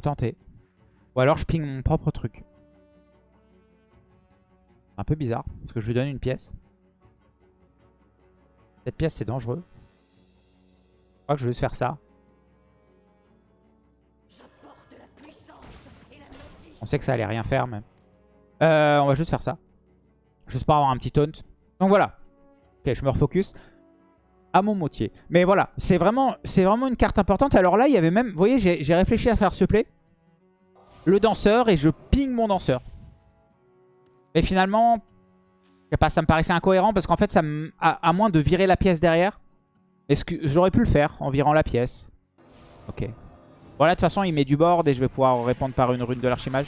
Tenter. Ou alors je ping mon propre truc. Un peu bizarre, parce que je lui donne une pièce. Cette pièce, c'est dangereux. Je crois que je vais juste faire ça. On sait que ça allait rien faire, mais... Euh, on va juste faire ça. Juste pour avoir un petit taunt. Donc voilà. Ok, je me refocus. À mon motier. Mais voilà, c'est vraiment, vraiment une carte importante. Alors là, il y avait même... Vous voyez, j'ai réfléchi à faire ce play. Le danseur et je ping mon danseur. Mais finalement, ça me paraissait incohérent parce qu'en fait, ça à, à moins de virer la pièce derrière, Est-ce que j'aurais pu le faire en virant la pièce Ok. Voilà, de toute façon, il met du board et je vais pouvoir répondre par une rune de l'archimage.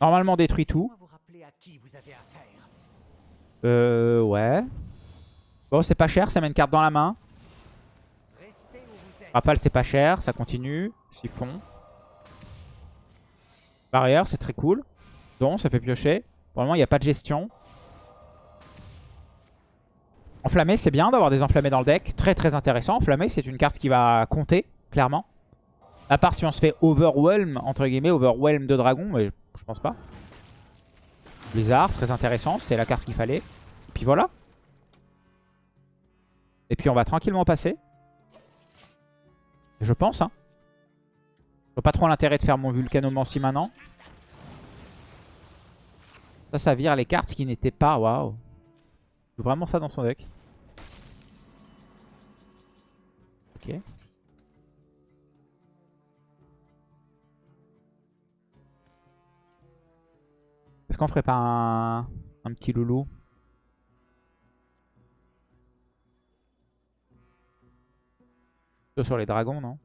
Normalement, détruit tout. Euh, ouais. Bon, c'est pas cher, ça met une carte dans la main. Rafale, c'est pas cher, ça continue. Siphon. Barrière, c'est très cool. Don, ça fait piocher. Pour le moment, il n'y a pas de gestion. Enflammé, c'est bien d'avoir des enflammés dans le deck. Très très intéressant. Enflammé, c'est une carte qui va compter, clairement. À part si on se fait overwhelm, entre guillemets, overwhelm de dragon, mais je pense pas. Blizzard, très intéressant. C'était la carte qu'il fallait. Et puis voilà. Et puis on va tranquillement passer. Je pense, hein. Je vois pas trop l'intérêt de faire mon Vulcanomancie maintenant. Ça, ça vire les cartes qui n'étaient pas... Waouh. Il joue vraiment ça dans son deck. Ok. Est-ce qu'on ferait pas un, petit loulou? Sur les dragons, non?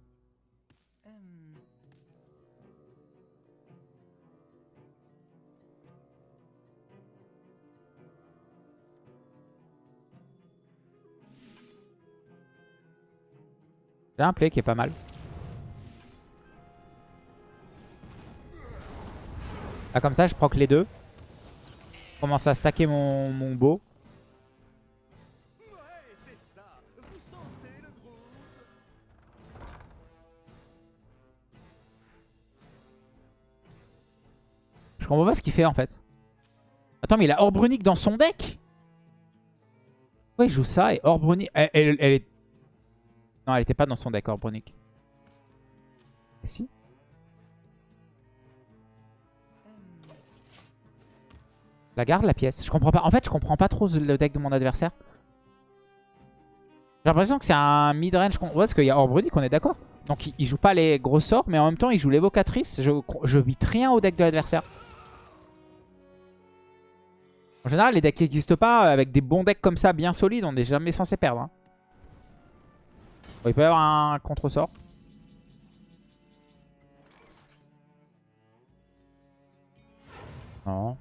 J'ai un play qui est pas mal. Là comme ça je proc les deux. Commence à stacker mon, mon beau. Je comprends pas ce qu'il fait en fait. Attends mais il a Orb Runic dans son deck Pourquoi il joue ça et Orb Runic... Elle, elle- est... Non elle était pas dans son deck Orb Runic. Et si La garde la pièce. Je comprends pas. En fait, je comprends pas trop le deck de mon adversaire. J'ai l'impression que c'est un mid-range. Ouais, parce qu'il y a Orbrunic, on est d'accord. Donc il, joue pas les gros sorts, mais en même temps il joue l'évocatrice. Je, je bite rien au deck de l'adversaire. En général, les decks qui n'existent pas, avec des bons decks comme ça, bien solides, on n'est jamais censé perdre. hein. Il peut y avoir un contre-sort. Non.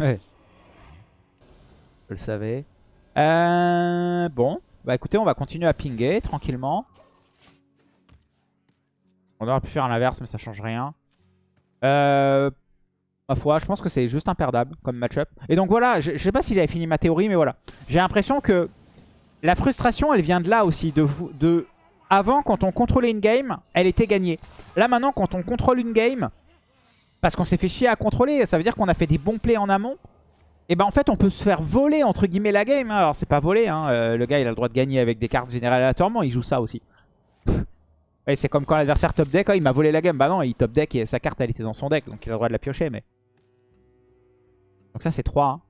Ouais. Je le savais. Euh, bon. Bah écoutez, on va continuer à pinguer tranquillement. On aurait pu faire l'inverse, mais ça change rien. Euh, ma foi, je pense que c'est juste imperdable comme match-up. Et donc voilà, je, je sais pas si j'avais fini ma théorie, mais voilà. J'ai l'impression que la frustration, elle vient de là aussi. De, de Avant, quand on contrôlait une game, elle était gagnée. Là maintenant, quand on contrôle une game, parce qu'on s'est fait chier à contrôler, ça veut dire qu'on a fait des bons plays en amont. Et ben en fait on peut se faire voler entre guillemets la game. hein. Alors c'est pas voler, hein. euh, le gars il a le droit de gagner avec des cartes générales aléatoirement, il joue ça aussi. Et c'est comme quand l'adversaire top deck, oh, il m'a volé la game. Bah non, il top deck et sa carte elle était dans son deck, donc il a le droit de la piocher. mais Donc ça c'est 3. hein.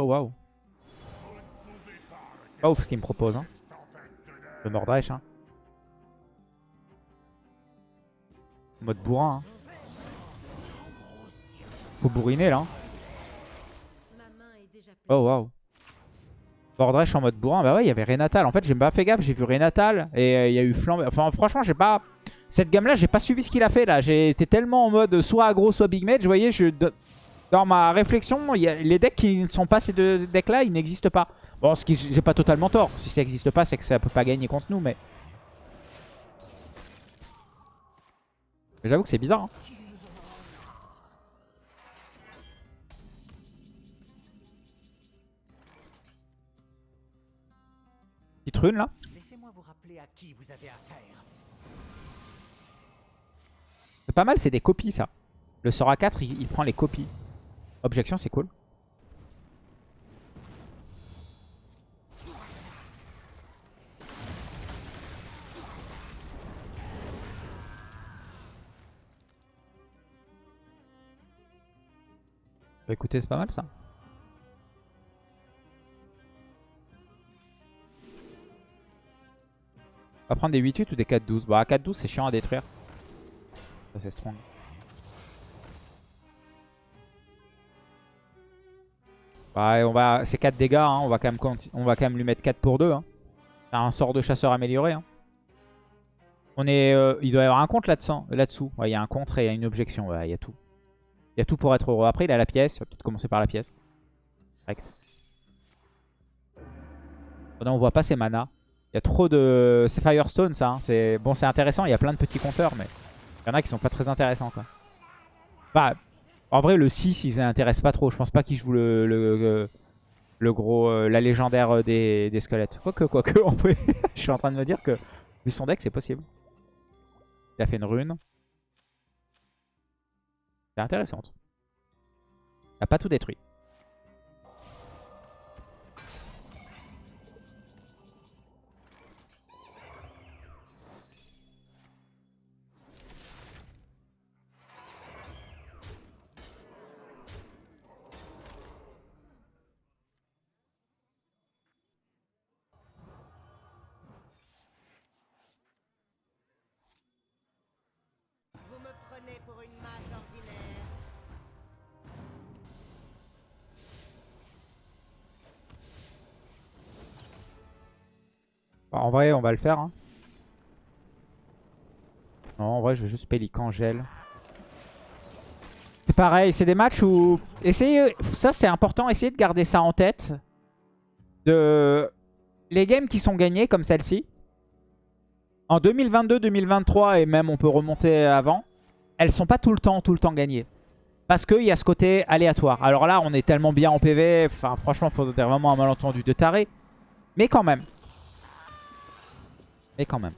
Oh waouh. Pas ouf ce qu'il me propose. Hein. Le Mordresh. Hein. Mode bourrin. Hein. Faut bourriner là. hein. Oh waouh. Mordresh en mode bourrin. Bah ouais, il y avait Renatal. En fait, j'ai pas fait gaffe. J'ai vu Renatal et euh, il y a eu Flambe. Enfin, franchement, j'ai pas. Cette gamme là, j'ai pas suivi ce qu'il a fait là. Été tellement en mode soit aggro, soit big mage. Vous voyez, je... dans ma réflexion, il y a... les decks qui ne sont pas ces deux decks là, ils n'existent pas. Bon, ce qui j'ai pas totalement tort. Si ça n'existe pas, c'est que ça peut pas gagner contre nous, mais. Mais J'avoue que c'est bizarre. hein. Petite rune là. C'est pas mal, c'est des copies ça. Le sort à 4, il, il prend les copies. Objection, c'est cool. Bah écoutez, c'est pas mal ça. On va prendre des 8-8 ou des 4-12 Bah 4-12 c'est chiant à détruire. Ça c'est strong. Bah, on va, c'est 4 dégâts, hein. on, va quand même, on va quand même lui mettre 4 pour 2. Hein. C'est un sort de chasseur amélioré. Hein. On est, euh, il doit y avoir un contre là-dessous. Là-dessous. Il y a un contre et il y a une objection. Ouais, il y a tout. Il y a tout pour être heureux. Après, il a la pièce. Il va peut-être commencer par la pièce. Direct. Oh non, on voit pas ses mana. Il y a trop de... C'est Firestone, ça. hein. C'est Bon, c'est intéressant. Il y a plein de petits compteurs, mais il y en a qui sont pas très intéressants, quoi. Bah, en vrai, le 6, ils intéressent pas trop. Je pense pas qu'il joue le, le, le- le gros... euh, la légendaire euh, des, des squelettes. Quoique, quoique, en vrai, je suis en train de me dire que, vu son deck, c'est possible. Il a fait une rune. C'est intéressante. Il a pas tout détruit. On va le faire. hein. Non, en vrai, je vais juste Pélican, gel. C'est pareil, c'est des matchs où... Essayez, ça c'est important, essayez de garder ça en tête. De... Les games qui sont gagnés, comme celle-ci, en 2022, 2023, et même on peut remonter avant, elles sont pas tout le temps, tout le temps gagnées. Parce qu'il y a ce côté aléatoire. Alors là, on est tellement bien en PV, enfin franchement, faudrait vraiment un malentendu de taré. Mais quand même. Mais quand même.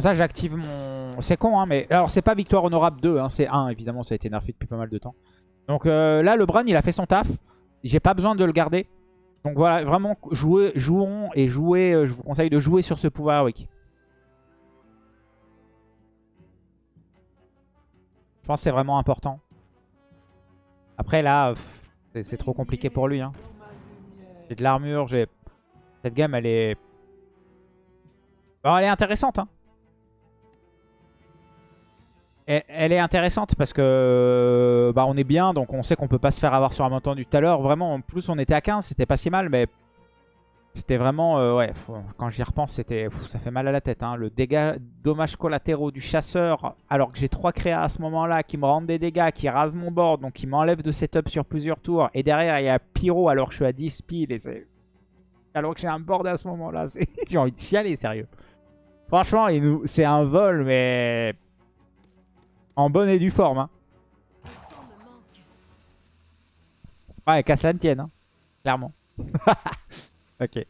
Ça, j'active mon... C'est con, hein, mais... Alors, c'est pas victoire honorable 2, hein, c'est 1, évidemment. Ça a été nerfé depuis pas mal de temps. Donc euh, là, le Bran, il a fait son taf. J'ai pas besoin de le garder. Donc voilà, vraiment, jouez, jouons et jouez. euh, je vous conseille de jouer sur ce pouvoir Week. Je pense que c'est vraiment important. Après, là, c'est trop compliqué pour lui. Hein. J'ai de l'armure, j'ai... Cette gamme, elle est... Bon, elle est intéressante, hein. Elle, est intéressante parce que bah, on est bien, donc on sait qu'on peut pas se faire avoir sur un montant du tout à l'heure. Vraiment, en plus on était à 15, c'était pas si mal, mais c'était vraiment... euh, ouais, quand j'y repense, c'était ça fait mal à la tête. Hein. Le dégât, dommages collatéraux du chasseur, alors que j'ai 3 créas à ce moment-là qui me rendent des dégâts, qui rasent mon board, donc qui m'enlèvent de setup sur plusieurs tours. Et derrière, il y a Pyro alors que je suis à 10 piles et c'est... Alors que j'ai un board à ce moment-là, j'ai envie de chialer, sérieux. Franchement, nous- c'est un vol, mais en bonne et due forme. Hein. Ouais, qu'à cela ne tienne, hein. clairement. ok.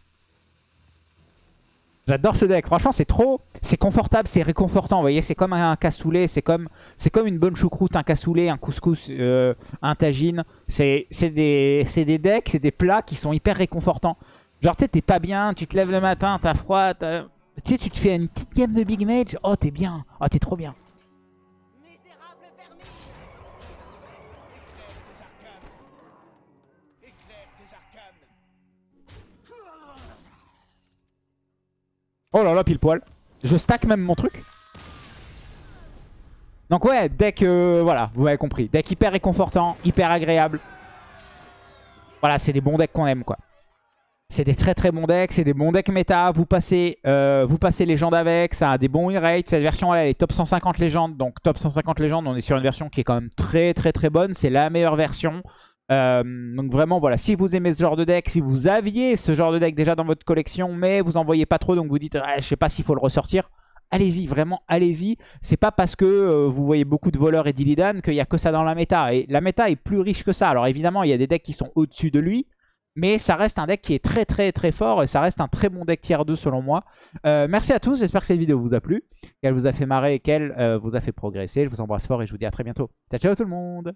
J'adore ce deck. Franchement, c'est trop... C'est confortable, c'est réconfortant. Vous voyez, c'est comme un cassoulet, c'est comme... comme une bonne choucroute, un cassoulet, un couscous, euh, un tagine. C'est des... des decks, c'est des plats qui sont hyper réconfortants. Genre, tu t'es pas bien, tu te lèves le matin, t'as froid, t'as- tu sais, tu te fais une petite game de Big Mage. Oh, t'es bien. Oh, t'es trop bien. Oh là là, pile poil. Je stack même mon truc. Donc ouais, deck, euh, voilà, vous m'avez compris. Deck hyper réconfortant, hyper agréable. Voilà, c'est des bons decks qu'on aime, quoi. C'est des très très bons decks, c'est des bons decks méta. Vous passez, euh, vous passez légende avec, ça a des bons win rates. Cette version-là, elle est top 150 légende. Donc top 150 légende, on est sur une version qui est quand même très très très bonne. C'est la meilleure version. Euh, donc vraiment, voilà, si vous aimez ce genre de deck, si vous aviez ce genre de deck déjà dans votre collection, mais vous en voyez pas trop, donc vous dites, ah, je sais pas s'il faut le ressortir. Allez-y, vraiment, allez-y. C'est pas parce que euh, vous voyez beaucoup de voleurs et d'Illidan qu'il y a que ça dans la méta. Et la méta est plus riche que ça. Alors évidemment, il y a des decks qui sont au-dessus de lui. Mais ça reste un deck qui est très très très fort et ça reste un très bon deck tier 2 selon moi. Euh, merci à tous, j'espère que cette vidéo vous a plu, qu'elle vous a fait marrer et qu'elle vous a fait progresser. Je vous embrasse fort et je vous dis à très bientôt. Ciao ciao tout le monde